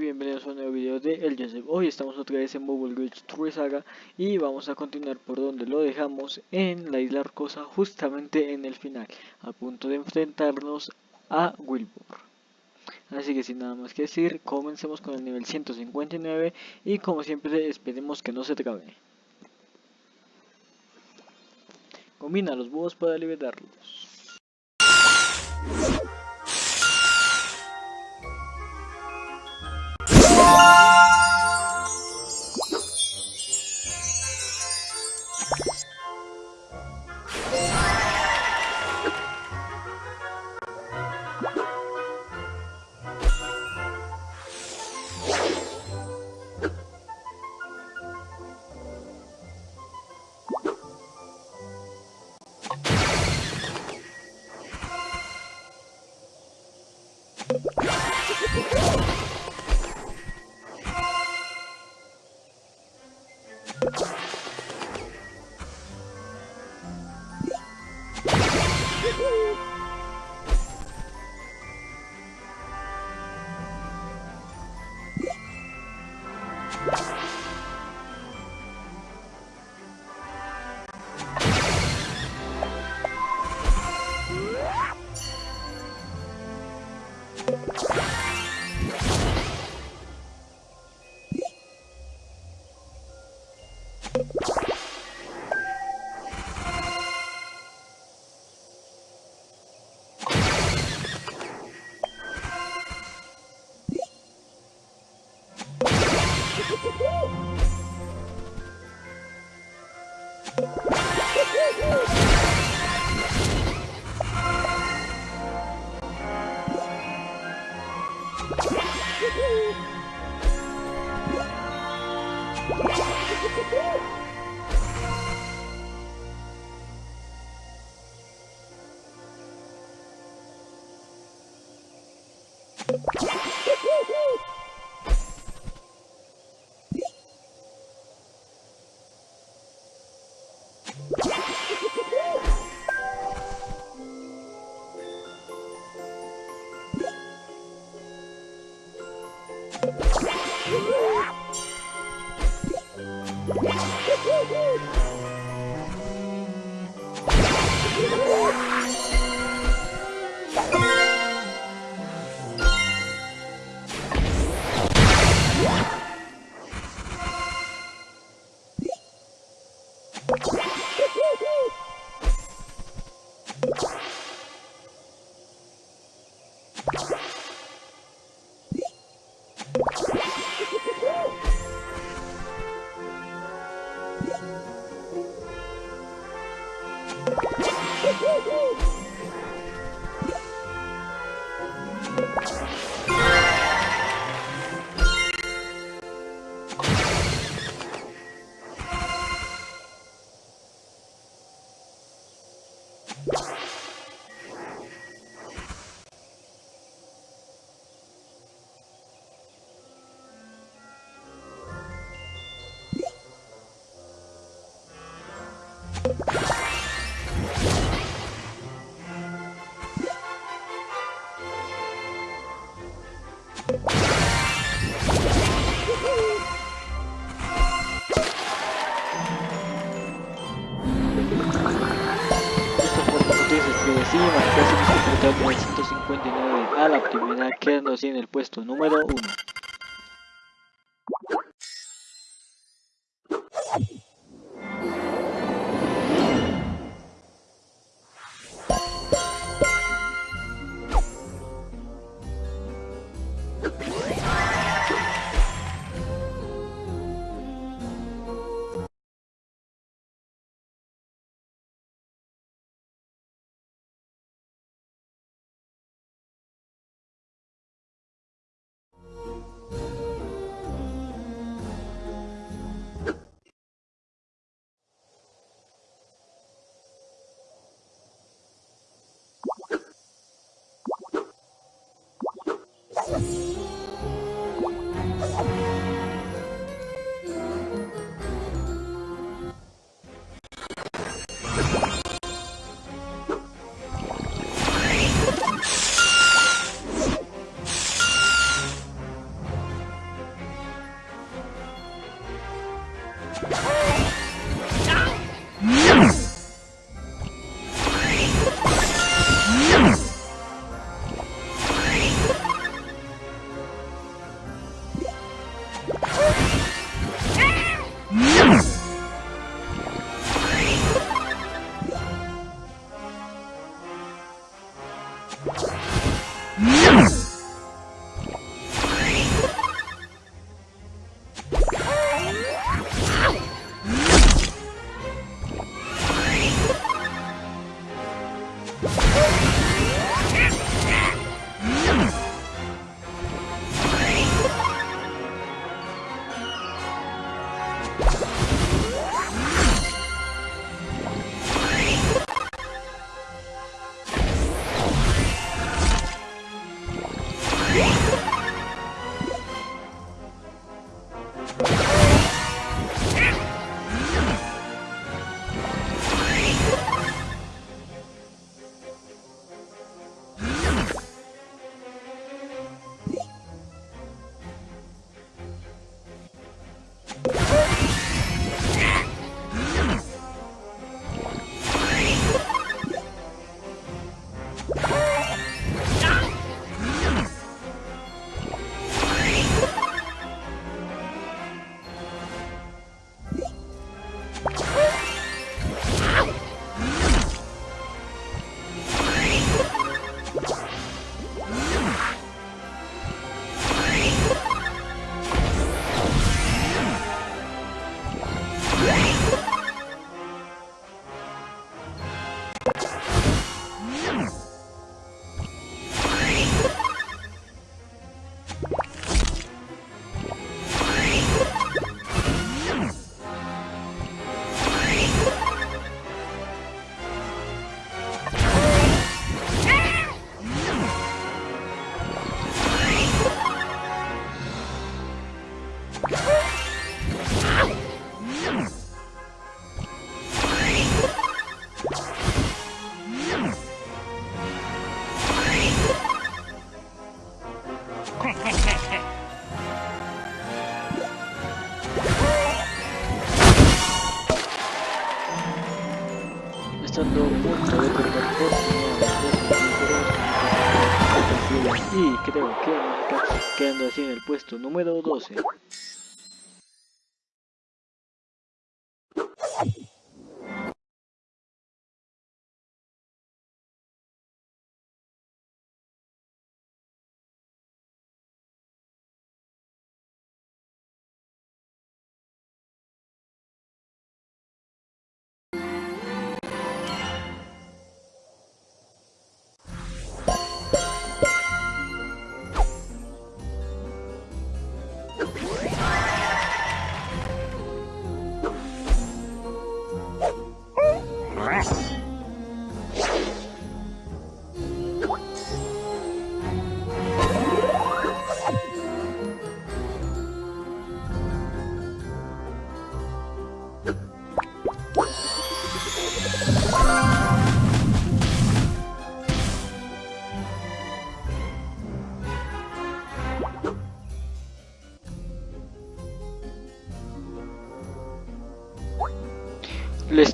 bienvenidos a un nuevo video de El Joseph. Hoy estamos otra vez en Mobile Glitch True Saga y vamos a continuar por donde lo dejamos en la isla Arcosa, justamente en el final, a punto de enfrentarnos a Wilbur. Así que sin nada más que decir, comencemos con el nivel 159 y como siempre esperemos que no se trabe. Combina los búhos para liberarlos. you Woo! Cool. A la primera, quedando así en el puesto número 1. Gracias.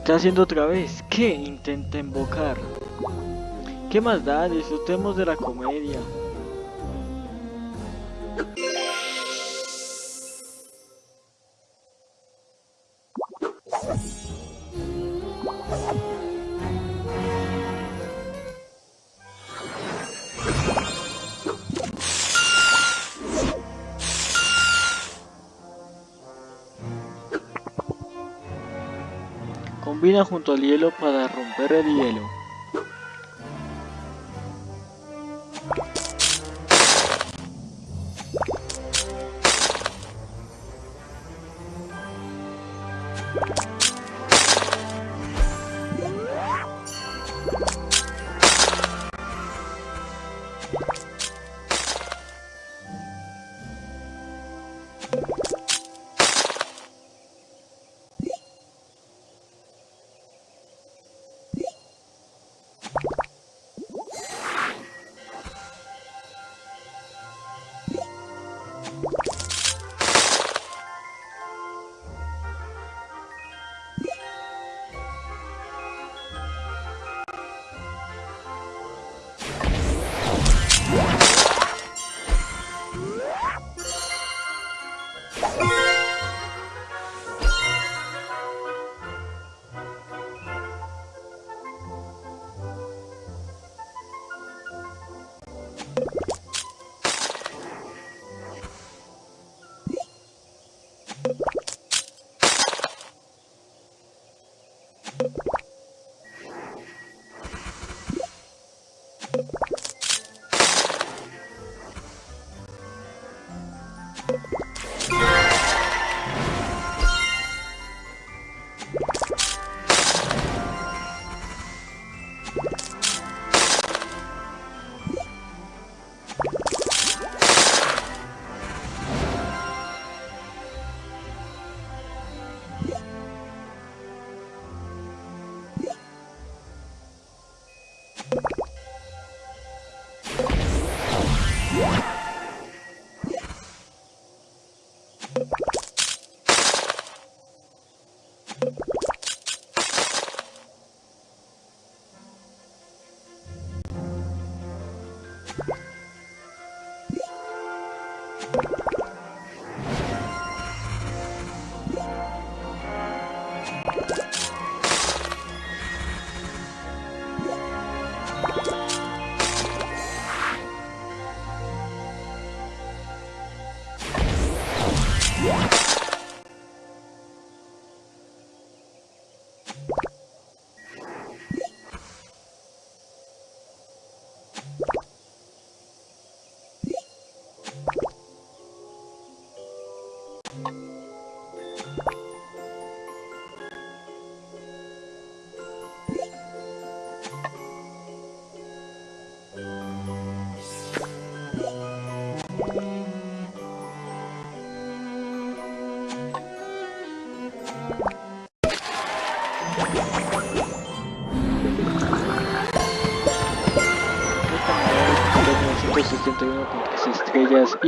Está haciendo otra vez. ¿Qué? Intenta invocar. ¿Qué más da? Disfrutemos de la comedia. Combina junto al hielo para romper el hielo.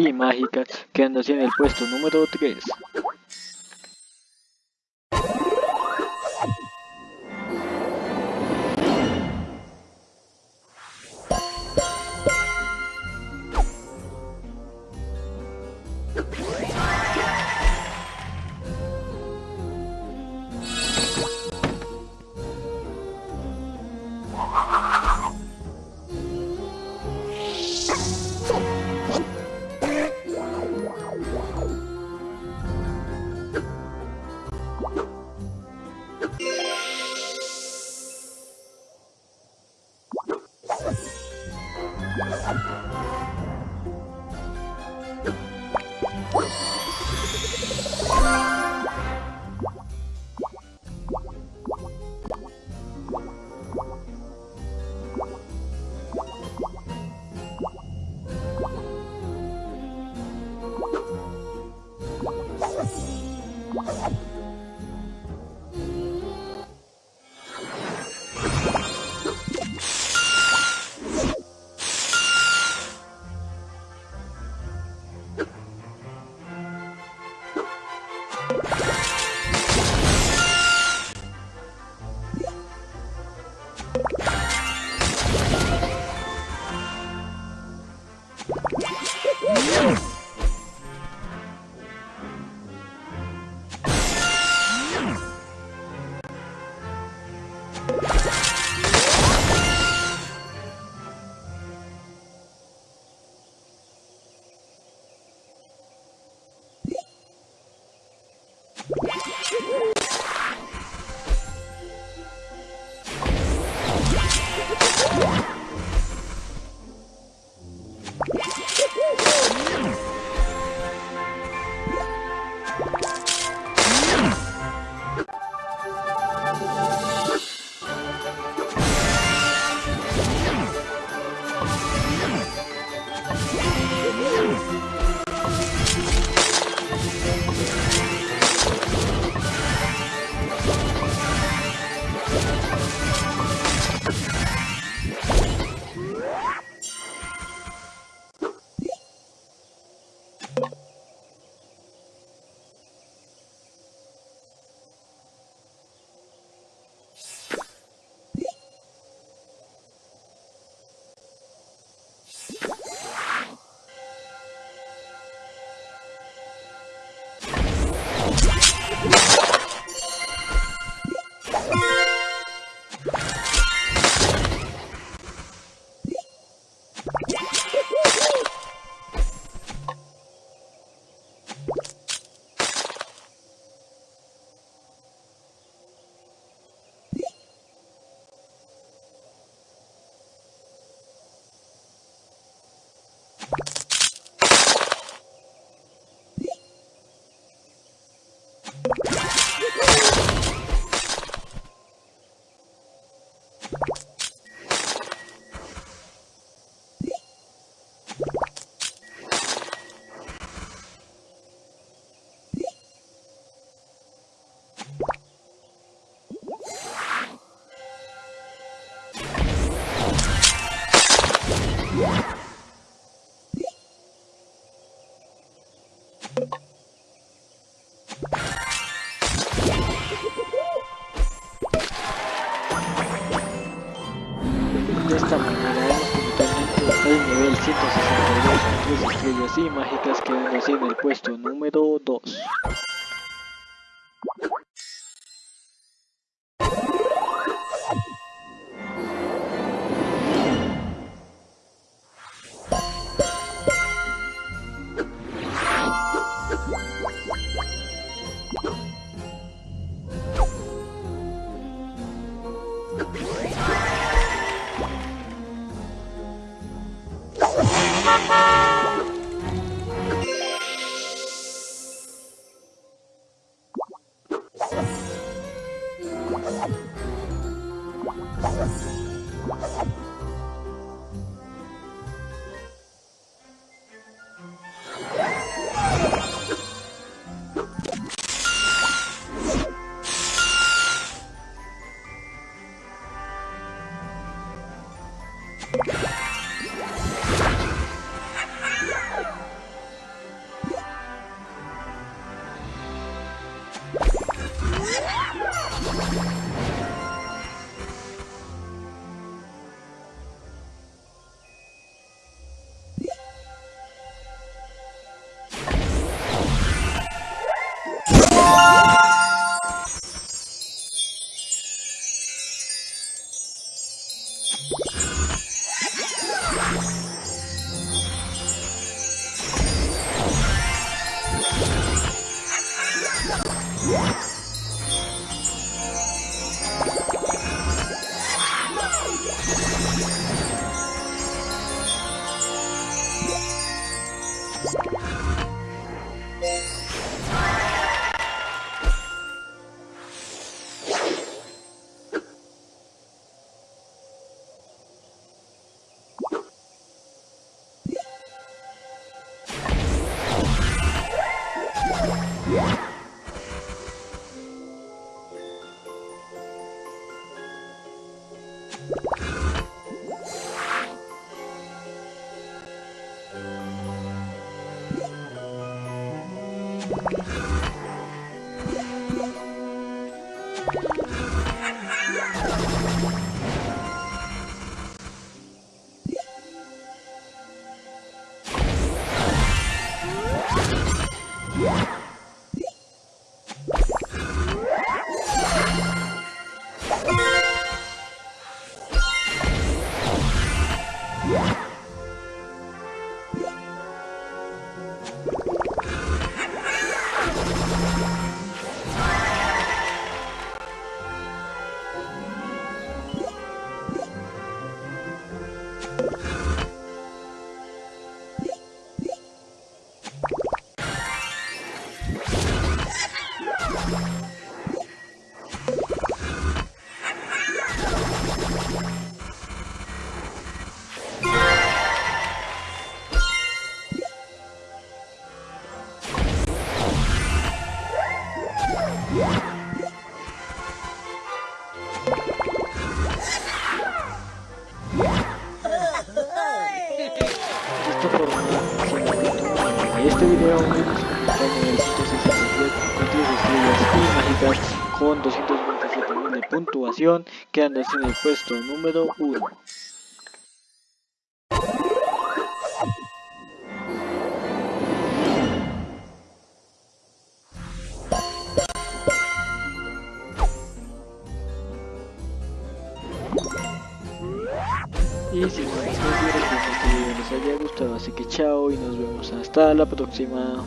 Y mágicas, quedando así en el puesto número 3. Y mágicas quedando así en el puesto número 2. you Esto por este video en el 167 estrellas y mágicas con 227.000 de puntuación quedándose en el puesto número 1 hasta la próxima.